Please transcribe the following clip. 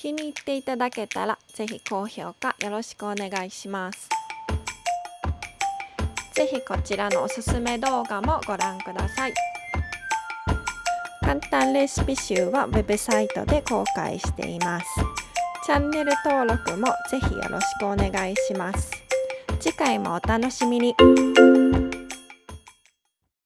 気に入っていただけたらぜひ高評価よろしくお願いします。ぜひこちらのおすすめ動画もご覧ください。簡単レシピ集はウェブサイトで公開しています。チャンネル登録もぜひよろしくお願いします。次回もお楽しみに。